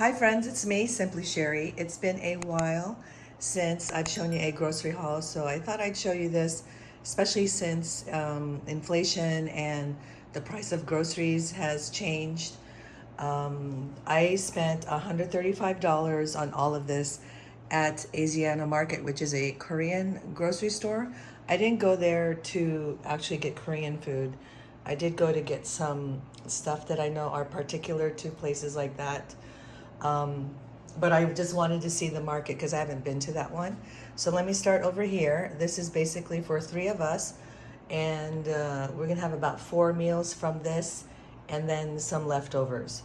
Hi friends, it's me, Simply Sherry. It's been a while since I've shown you a grocery haul, so I thought I'd show you this, especially since um, inflation and the price of groceries has changed. Um, I spent $135 on all of this at Asiana Market, which is a Korean grocery store. I didn't go there to actually get Korean food. I did go to get some stuff that I know are particular to places like that. Um, but I just wanted to see the market because I haven't been to that one. So let me start over here. This is basically for three of us. And uh, we're gonna have about four meals from this and then some leftovers.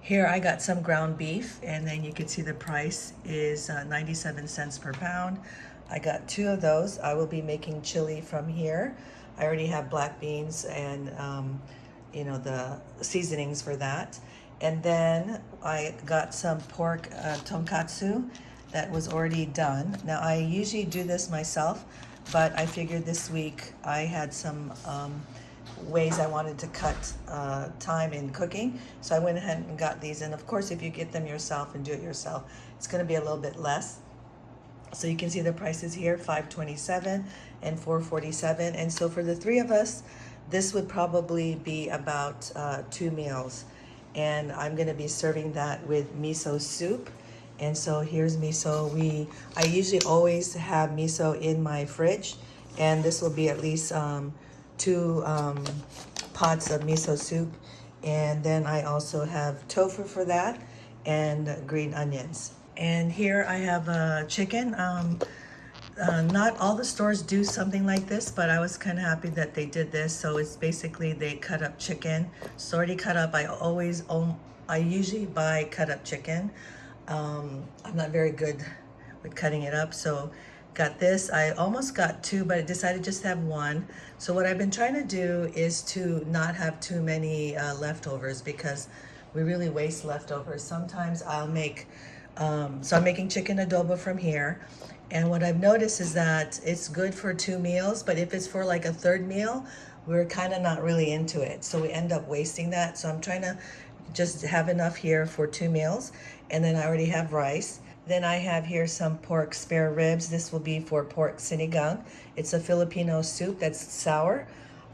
Here I got some ground beef and then you can see the price is uh, 97 cents per pound. I got two of those. I will be making chili from here. I already have black beans and um, you know the seasonings for that. And then I got some pork uh, tonkatsu that was already done. Now I usually do this myself, but I figured this week I had some um, ways I wanted to cut uh, time in cooking. So I went ahead and got these. And of course, if you get them yourself and do it yourself, it's gonna be a little bit less. So you can see the prices here, 527 and 447. And so for the three of us, this would probably be about uh, two meals and I'm gonna be serving that with miso soup. And so here's miso. We I usually always have miso in my fridge, and this will be at least um, two um, pots of miso soup. And then I also have tofu for that and green onions. And here I have a chicken. Um, uh, not all the stores do something like this, but I was kind of happy that they did this. So it's basically they cut up chicken. It's already cut up. I always, I usually buy cut up chicken. Um, I'm not very good with cutting it up. So got this. I almost got two, but I decided just to have one. So what I've been trying to do is to not have too many uh, leftovers because we really waste leftovers. Sometimes I'll make, um, so I'm making chicken adobo from here and what I've noticed is that it's good for two meals, but if it's for like a third meal, we're kind of not really into it. So we end up wasting that. So I'm trying to just have enough here for two meals. And then I already have rice. Then I have here some pork spare ribs. This will be for pork sinigang. It's a Filipino soup that's sour.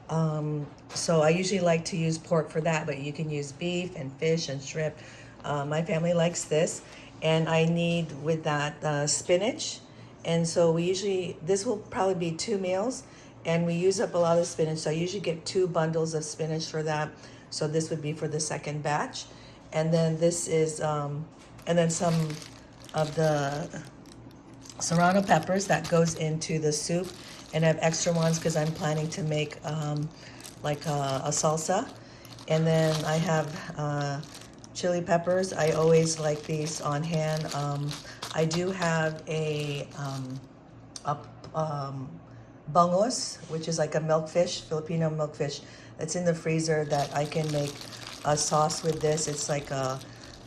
Um, so I usually like to use pork for that, but you can use beef and fish and shrimp. Uh, my family likes this. And I need with that uh, spinach and so we usually, this will probably be two meals and we use up a lot of spinach. So I usually get two bundles of spinach for that. So this would be for the second batch. And then this is, um, and then some of the serrano peppers that goes into the soup. And I have extra ones because I'm planning to make um, like a, a, salsa. And then I have uh, chili peppers. I always like these on hand. Um, I do have a, um, a um, which is like a milkfish, Filipino milkfish that's in the freezer that I can make a sauce with this. It's like a,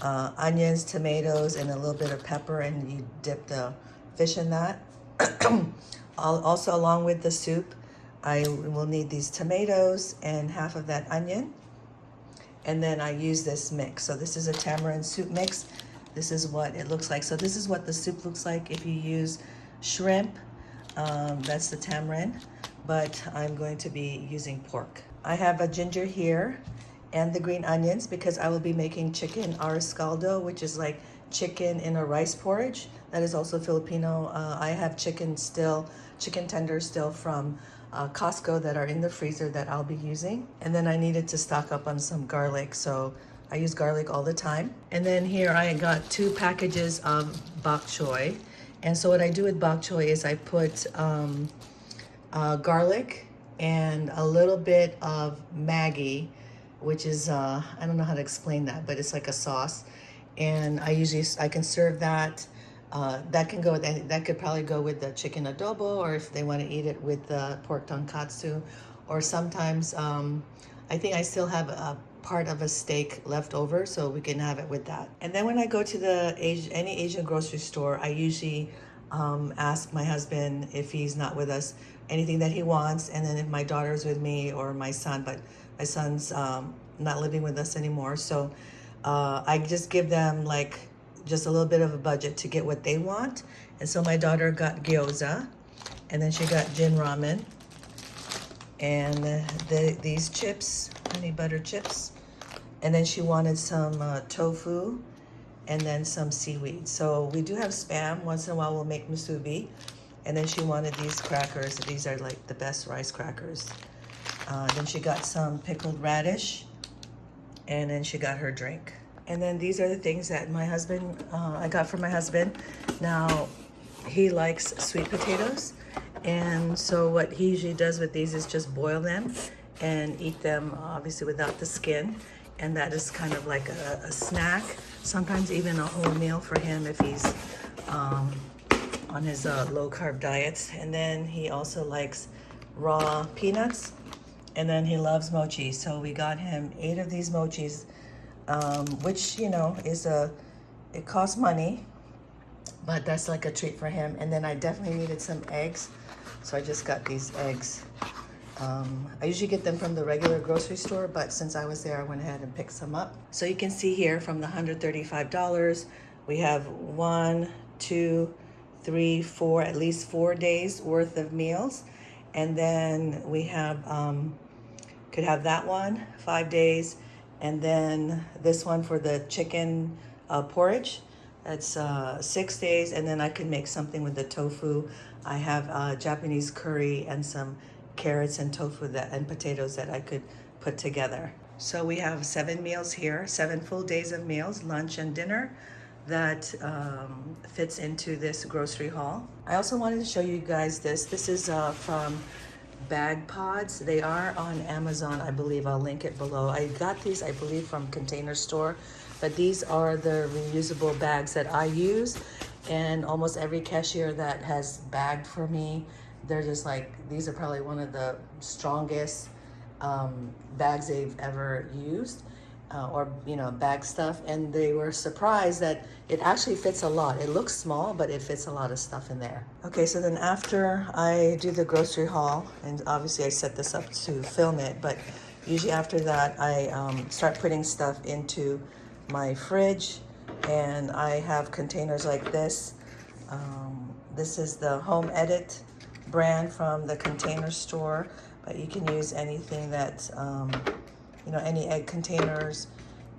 uh, onions, tomatoes, and a little bit of pepper, and you dip the fish in that. also, along with the soup, I will need these tomatoes and half of that onion. And then I use this mix. So this is a tamarind soup mix. This is what it looks like. So this is what the soup looks like if you use shrimp. Um, that's the tamarind, but I'm going to be using pork. I have a ginger here and the green onions because I will be making chicken arroz which is like chicken in a rice porridge. That is also Filipino. Uh, I have chicken still, chicken tenders still from uh, Costco that are in the freezer that I'll be using. And then I needed to stock up on some garlic. So I use garlic all the time. And then here I got two packages of bok choy. And so what I do with bok choy is I put um, uh, garlic and a little bit of Maggi, which is, uh, I don't know how to explain that, but it's like a sauce. And I usually, I can serve that. Uh, that can go, with, that could probably go with the chicken adobo or if they want to eat it with the pork tonkatsu. Or sometimes, um, I think I still have a part of a steak left over so we can have it with that. And then when I go to the Asian, any Asian grocery store, I usually um, ask my husband if he's not with us, anything that he wants. And then if my daughter's with me or my son, but my son's um, not living with us anymore. So uh, I just give them like just a little bit of a budget to get what they want. And so my daughter got gyoza, and then she got Jin ramen, and the, the these chips, honey butter chips, and then she wanted some uh, tofu, and then some seaweed. So we do have spam. Once in a while, we'll make musubi. And then she wanted these crackers. These are like the best rice crackers. Uh, then she got some pickled radish, and then she got her drink. And then these are the things that my husband, uh, I got for my husband. Now, he likes sweet potatoes. And so what he usually does with these is just boil them and eat them obviously without the skin. And that is kind of like a, a snack, sometimes even a whole meal for him if he's um, on his uh, low carb diets. And then he also likes raw peanuts and then he loves mochi. So we got him eight of these mochis um, which you know is a it costs money but that's like a treat for him. And then I definitely needed some eggs. So I just got these eggs. Um, I usually get them from the regular grocery store but since I was there I went ahead and picked some up. So you can see here from the $135 we have one two three four at least four days worth of meals. And then we have um, could have that one five days. And then this one for the chicken uh, porridge. That's uh, six days. And then I can make something with the tofu. I have uh, Japanese curry and some carrots and tofu that and potatoes that I could put together. So we have seven meals here, seven full days of meals, lunch and dinner that um, fits into this grocery haul. I also wanted to show you guys this. This is uh, from BagPodz. They are on Amazon, I believe. I'll link it below. I got these, I believe, from Container Store, but these are the reusable bags that I use. And almost every cashier that has bagged for me, they're just like, these are probably one of the strongest um, bags they've ever used uh, or you know bag stuff and they were surprised that it actually fits a lot it looks small but it fits a lot of stuff in there okay so then after I do the grocery haul and obviously I set this up to film it but usually after that I um, start putting stuff into my fridge and I have containers like this um, this is the home edit brand from the container store but you can use anything that um, you know, any egg containers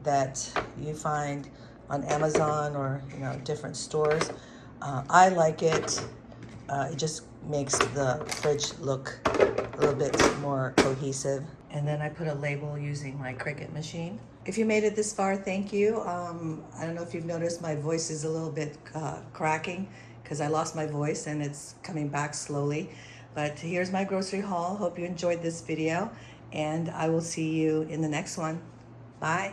that you find on Amazon or, you know, different stores. Uh, I like it. Uh, it just makes the fridge look a little bit more cohesive. And then I put a label using my Cricut machine. If you made it this far, thank you. Um, I don't know if you've noticed my voice is a little bit uh, cracking because I lost my voice and it's coming back slowly. But here's my grocery haul. Hope you enjoyed this video and I will see you in the next one. Bye.